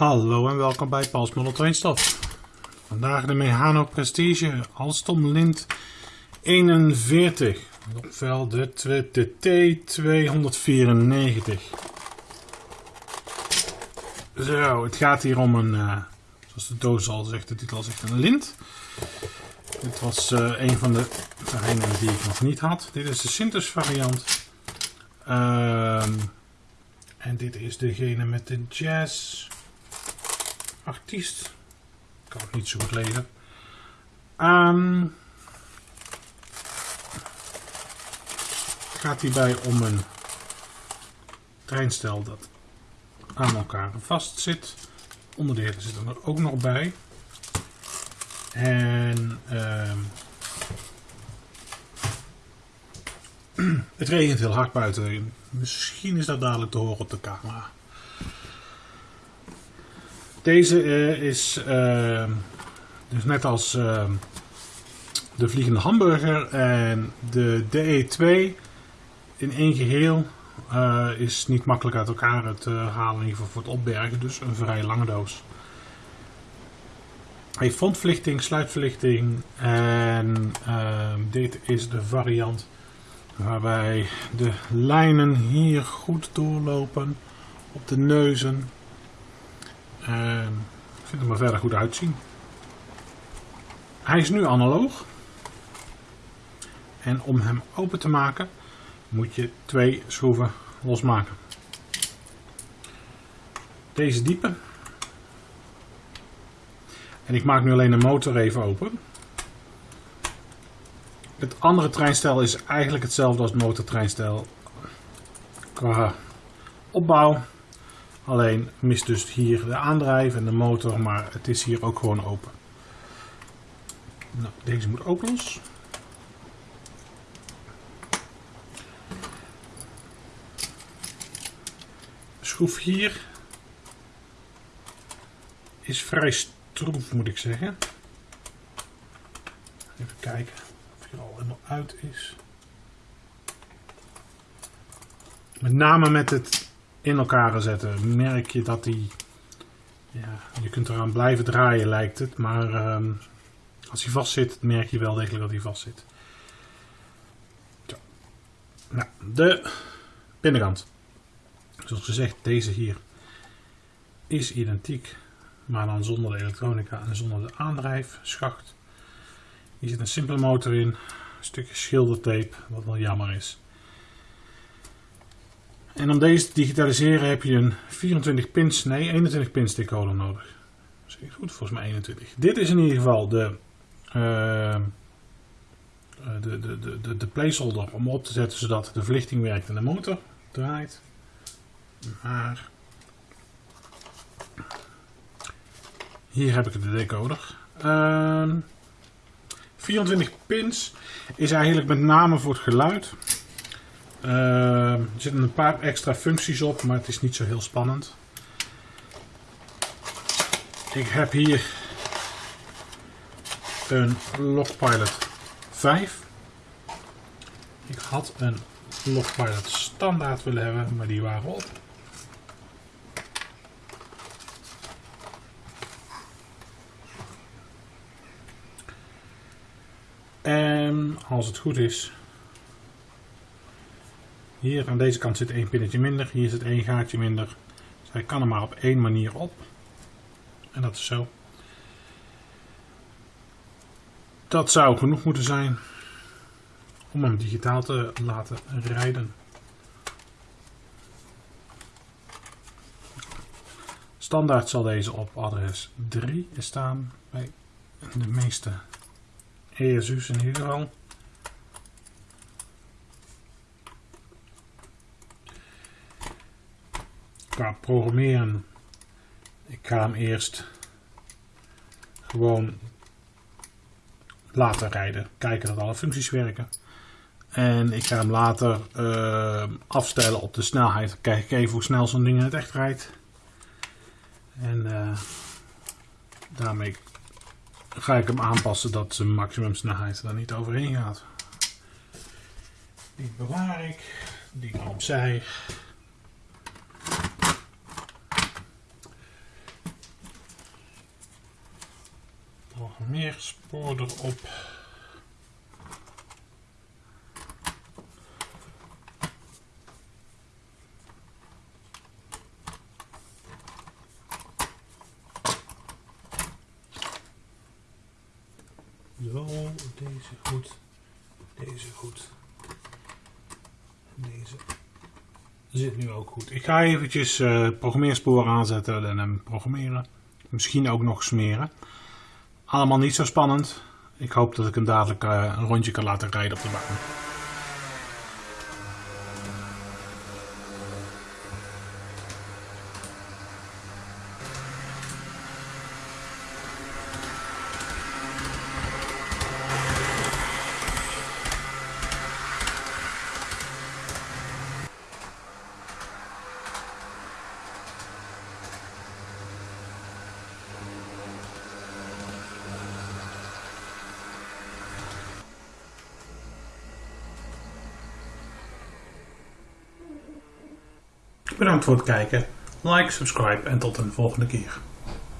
Hallo en welkom bij Paul's Model Trainstof. Vandaag de Mehano Prestige Alstom Lint 41. Ofwel de, de T294. Zo, het gaat hier om een, uh, zoals de doos al zegt, de titel zegt, een lint. Dit was uh, een van de terreinen die ik nog niet had. Dit is de Sintus variant. Uh, en dit is degene met de jazz artiest. Ik kan het niet zo goed lezen. Um, gaat hierbij om een treinstel dat aan elkaar vast zit. Onderdelen zitten er ook nog bij. En uh, het regent heel hard buiten. Misschien is dat dadelijk te horen op de camera. Deze uh, is uh, dus net als uh, de vliegende hamburger en de DE2 in één geheel is niet makkelijk uit elkaar te halen, in voor het opbergen, dus een vrij lange doos. Hij heeft frontverlichting, sluitverlichting en dit is de variant waarbij de lijnen hier goed doorlopen op de neuzen. En vind hem er verder goed uitzien. Hij is nu analoog. En om hem open te maken moet je twee schroeven losmaken. Deze diepe. En ik maak nu alleen de motor even open. Het andere treinstel is eigenlijk hetzelfde als het motortreinstel qua opbouw. Alleen mist dus hier de aandrijf en de motor, maar het is hier ook gewoon open. Nou, deze moet ook los. Schroef hier is vrij stroef moet ik zeggen. Even kijken of hij al helemaal uit is. Met name met het in elkaar zetten, merk je dat die, ja, je kunt eraan blijven draaien lijkt het, maar um, als hij vast zit, merk je wel degelijk dat hij vast zit. Nou, de binnenkant. Zoals gezegd, deze hier is identiek, maar dan zonder de elektronica en zonder de aandrijfschacht. Hier zit een simpele motor in, een stukje schildertape, wat wel jammer is. En om deze te digitaliseren heb je een 24 pins, nee 21 pins decoder nodig. Zeg ik goed? Volgens mij 21. Dit is in ieder geval de, uh, de, de, de, de placeholder om op te zetten zodat de verlichting werkt en de motor draait. Maar hier heb ik de decoder. Uh, ehm, 24 pins is eigenlijk met name voor het geluid. Uh, er zitten een paar extra functies op, maar het is niet zo heel spannend. Ik heb hier een Logpilot 5. Ik had een Logpilot standaard willen hebben, maar die waren op. En als het goed is, hier aan deze kant zit één pinnetje minder, hier zit één gaatje minder. Dus hij kan er maar op één manier op. En dat is zo. Dat zou genoeg moeten zijn om hem digitaal te laten rijden. Standaard zal deze op adres 3 staan bij de meeste ESU's in ieder geval. Qua programmeren. Ik ga hem eerst gewoon laten rijden. Kijken dat alle functies werken. En ik ga hem later uh, afstellen op de snelheid. Kijk ik even hoe snel zo'n ding in het echt rijdt. En uh, daarmee ga ik hem aanpassen dat zijn maximum snelheid er niet overheen gaat. Die bewaar ik. Die kan opzij. Spoor erop. Zo, deze goed. Deze goed. Deze zit nu ook goed. Ik ga eventjes uh, programmeerspoor aanzetten en hem programmeren. Misschien ook nog smeren. Allemaal niet zo spannend. Ik hoop dat ik hem dadelijk uh, een rondje kan laten rijden op de baan. Bedankt voor het kijken. Like, subscribe en tot een volgende keer.